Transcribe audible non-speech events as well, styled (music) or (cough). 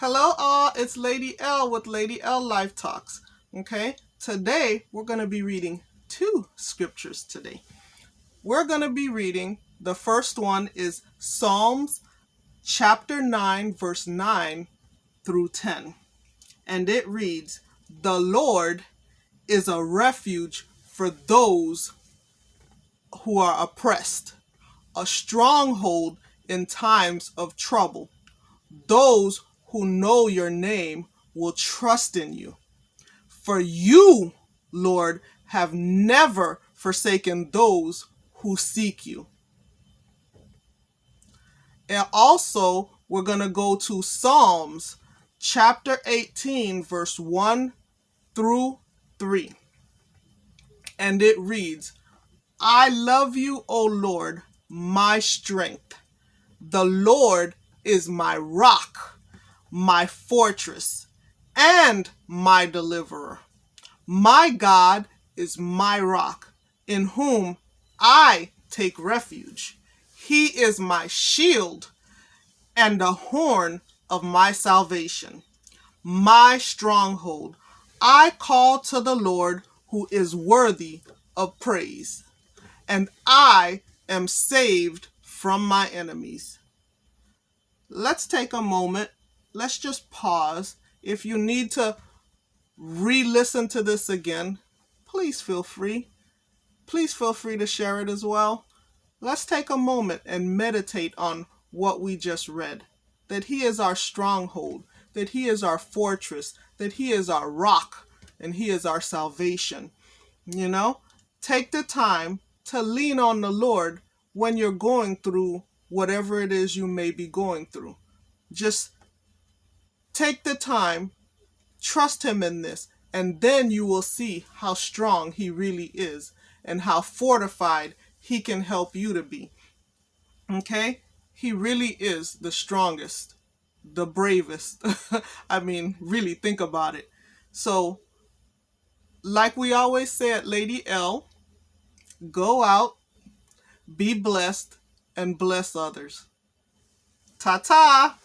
Hello all, it's Lady L with Lady L Life Talks. Okay, today we're going to be reading two scriptures today. We're going to be reading, the first one is Psalms chapter 9 verse 9 through 10. And it reads, The Lord is a refuge for those who are oppressed, a stronghold in times of trouble. Those who know your name will trust in you. For you, Lord, have never forsaken those who seek you. And also, we're going to go to Psalms chapter 18, verse 1 through 3. And it reads, I love you, O Lord, my strength. The Lord is my rock my fortress, and my deliverer. My God is my rock, in whom I take refuge. He is my shield and the horn of my salvation, my stronghold. I call to the Lord who is worthy of praise, and I am saved from my enemies. Let's take a moment let's just pause. If you need to re-listen to this again, please feel free. Please feel free to share it as well. Let's take a moment and meditate on what we just read. That he is our stronghold, that he is our fortress, that he is our rock, and he is our salvation. You know, take the time to lean on the Lord when you're going through whatever it is you may be going through. Just Take the time, trust him in this, and then you will see how strong he really is and how fortified he can help you to be. Okay? He really is the strongest, the bravest. (laughs) I mean, really think about it. So, like we always said, Lady L, go out, be blessed, and bless others. Ta-ta!